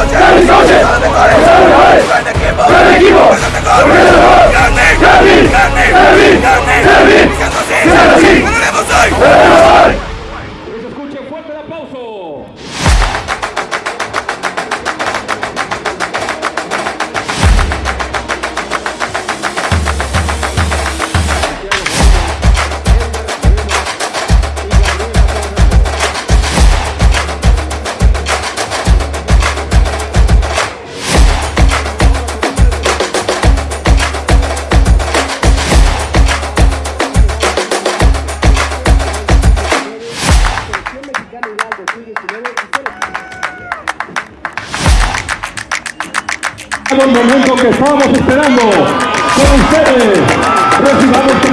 noches, buenas noches, buenas noches, buenas noches, buenas el momento que estábamos esperando. Con ustedes, recibamos